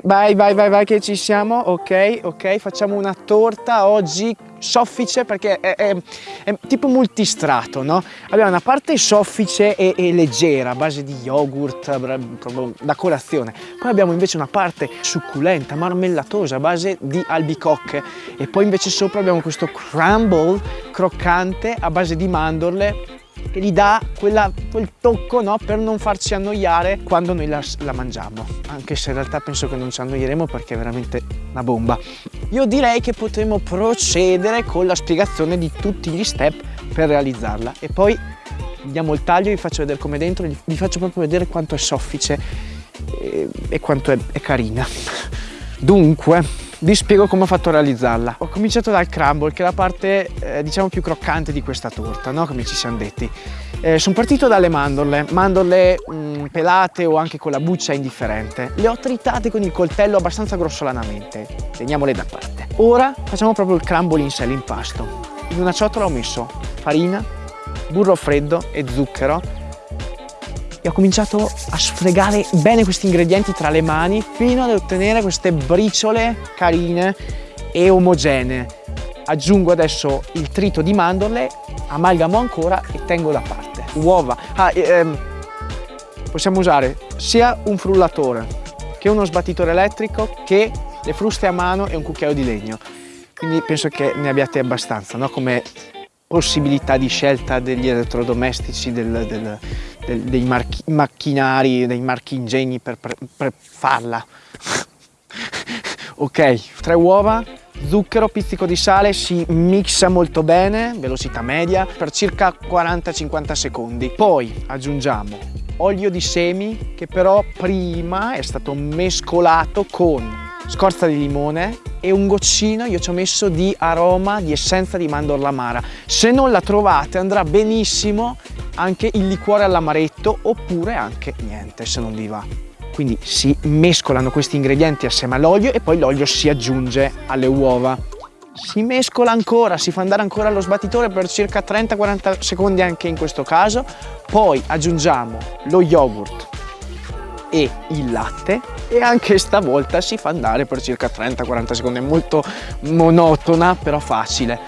Vai, vai, vai, vai che ci siamo, ok, ok, facciamo una torta oggi soffice perché è, è, è tipo multistrato, no? Abbiamo una parte soffice e, e, leggera a base di yogurt, proprio da colazione. Poi abbiamo invece una parte succulenta, marmellatosa a base di albicocche e poi invece sopra abbiamo questo crumble croccante a base di mandorle che gli dà quella, quel tocco no, per non farci annoiare quando noi la, la, mangiamo. Anche se in realtà penso che non ci annoieremo perché è veramente una bomba. Io direi che potremo procedere con la spiegazione di tutti gli step per realizzarla. E poi diamo il taglio vi faccio vedere come dentro vi faccio proprio vedere quanto è soffice e, e quanto è, è carina. Dunque vi spiego come ho fatto a realizzarla. Ho cominciato dal crumble, che è la parte eh, diciamo più croccante di questa torta, no? come ci siamo detti. Eh, sono partito dalle mandorle, mandorle mh, mm, pelate o anche con la buccia indifferente. Le ho tritate con il coltello abbastanza grossolanamente, teniamole da parte. Ora facciamo proprio il crumble in sé, l'impasto. In una ciotola ho messo farina, burro freddo e zucchero e ho cominciato a sfregare bene questi ingredienti tra le mani fino ad ottenere queste briciole carine e omogenee. Aggiungo adesso il trito di mandorle, amalgamo ancora e tengo da parte. Uova. Ah, ehm, possiamo usare sia un frullatore che uno sbattitore elettrico che le fruste a mano e un cucchiaio di legno. Quindi penso che ne abbiate abbastanza, no? come possibilità di scelta degli elettrodomestici, del, del, del, dei marchi, macchinari, dei marchingegni per, per, per farla. ok, tre uova, zucchero, pizzico di sale, si mixa molto bene, velocità media, per circa 40-50 secondi. Poi aggiungiamo olio di semi che però prima è stato mescolato con scorza di limone e un goccino io ci ho messo di aroma di essenza di mandorla amara. Se non la trovate andrà benissimo anche il liquore all'amaretto oppure anche niente se non vi va. Quindi si mescolano questi ingredienti assieme all'olio e poi l'olio si aggiunge alle uova. Si mescola ancora, si fa andare ancora allo sbattitore per circa 30-40 secondi anche in questo caso, poi aggiungiamo lo yogurt e il latte e anche stavolta si fa andare per circa 30-40 secondi, è molto monotona però facile.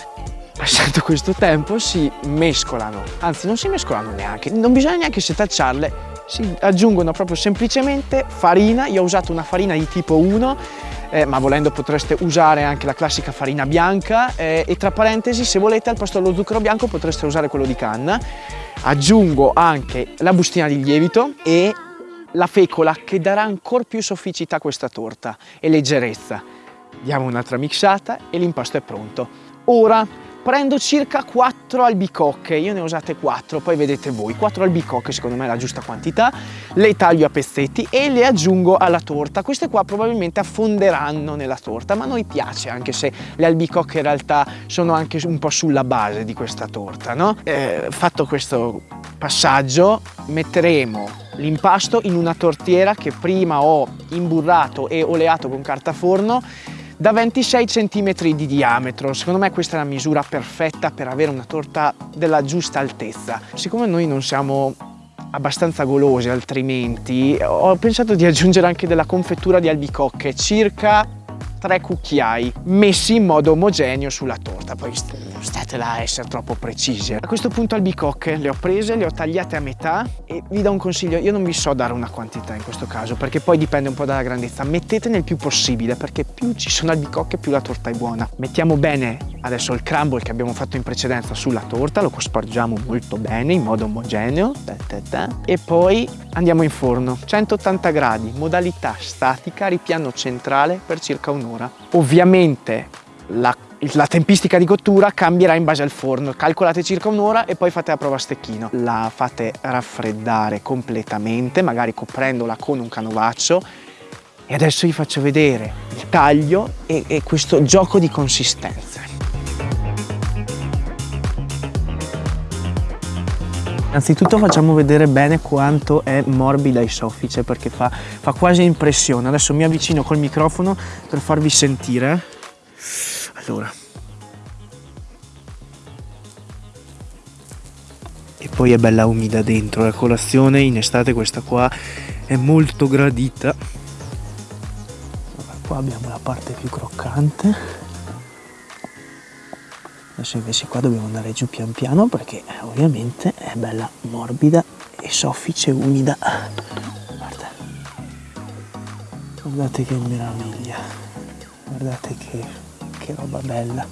Passato questo tempo si mescolano, anzi non si mescolano neanche, non bisogna neanche setacciarle, si aggiungono proprio semplicemente farina, io ho usato una farina di tipo 1 eh, ma volendo potreste usare anche la classica farina bianca eh, e tra parentesi se volete al posto dello zucchero bianco potreste usare quello di canna. Aggiungo anche la bustina di lievito e la fecola che darà ancora più sofficità a questa torta e leggerezza. Diamo un'altra mixata e l'impasto è pronto. Ora prendo circa 4 albicocche, io ne ho usate 4, poi vedete voi, 4 albicocche secondo me è la giusta quantità, le taglio a pezzetti e le aggiungo alla torta. Queste qua probabilmente affonderanno nella torta, ma a noi piace anche se le albicocche in realtà sono anche un po' sulla base di questa torta, no? Eh, fatto questo passaggio metteremo l'impasto in una tortiera che prima ho imburrato e oleato con carta forno da 26 cm di diametro. Secondo me questa è la misura perfetta per avere una torta della giusta altezza. Siccome noi non siamo abbastanza golosi altrimenti, ho pensato di aggiungere anche della confettura di albicocche, circa tre cucchiai messi in modo omogeneo sulla torta. Poi state là a essere troppo precisi. A questo punto albicocche le ho prese le ho tagliate a metà e vi do un consiglio. Io non vi so dare una quantità in questo caso perché poi dipende un po' dalla grandezza. Mettetene il più possibile perché più ci sono albicocche più la torta è buona. Mettiamo bene adesso il crumble che abbiamo fatto in precedenza sulla torta lo cospargiamo molto bene in modo omogeneo e poi andiamo in forno 180 gradi modalità statica ripiano centrale per circa un'ora un'ora. Ovviamente la, la, tempistica di cottura cambierà in base al forno, calcolate circa un'ora e poi fate la prova a stecchino. La fate raffreddare completamente, magari coprendola con un canovaccio e adesso vi faccio vedere il taglio e, e questo gioco di consistenze. Innanzitutto facciamo vedere bene quanto è morbida e soffice perché fa, fa quasi impressione. Adesso mi avvicino col microfono per farvi sentire. Allora. E poi è bella umida dentro, la colazione in estate questa qua è molto gradita. qua abbiamo la parte più croccante adesso invece qua dobbiamo andare giù pian piano perché ovviamente è bella morbida e soffice umida. Guarda guardate che meraviglia. Guardate che, che roba bella.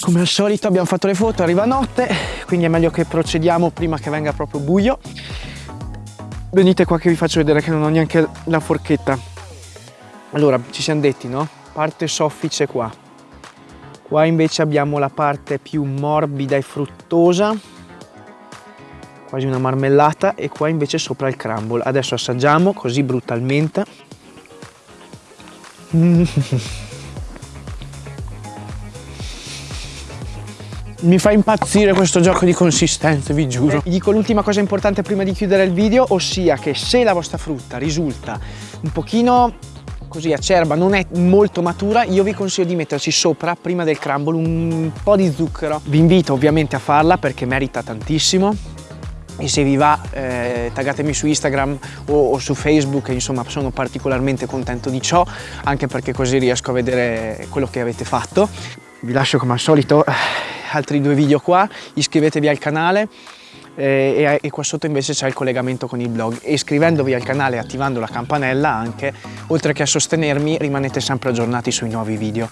Come al solito abbiamo fatto le foto, arriva notte, quindi è meglio che procediamo prima che venga proprio buio. Venite qua che vi faccio vedere che non ho neanche la forchetta. Allora, ci siamo detti, no? Parte soffice qua. Qua invece abbiamo la parte più morbida e fruttosa, quasi una marmellata, e qua invece sopra il crumble. Adesso assaggiamo così brutalmente. Mi fa impazzire questo gioco di consistenze, vi giuro. Vi dico l'ultima cosa importante prima di chiudere il video, ossia che se la vostra frutta risulta un pochino così acerba, non è molto matura, io vi consiglio di metterci sopra, prima del crumble, un po' di zucchero. Vi invito ovviamente a farla perché merita tantissimo e se vi va eh, taggatemi su Instagram o, o, su Facebook insomma sono particolarmente contento di ciò anche perché così riesco a vedere quello che avete fatto vi lascio come al solito altri due video qua, iscrivetevi al canale eh, e, e, qua sotto invece c'è il collegamento con il blog e iscrivendovi al canale e attivando la campanella anche, oltre che a sostenermi, rimanete sempre aggiornati sui nuovi video.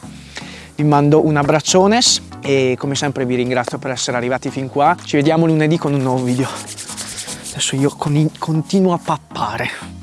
Vi mando un abbraccione e come sempre vi ringrazio per essere arrivati fin qua. Ci vediamo lunedì con un nuovo video. Adesso io continuo a pappare.